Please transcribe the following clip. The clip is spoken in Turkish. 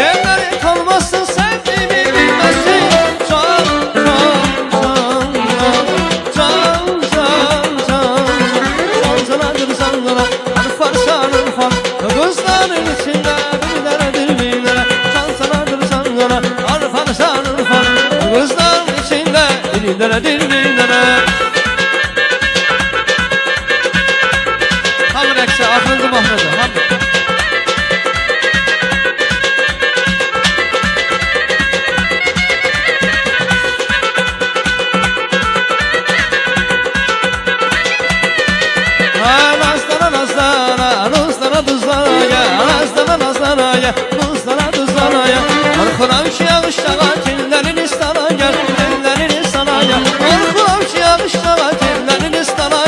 Eğer kalmazsan yağışta katilleriniz sana gel Elleriniz sana gel. Korkulam ki yağışta katilleriniz sana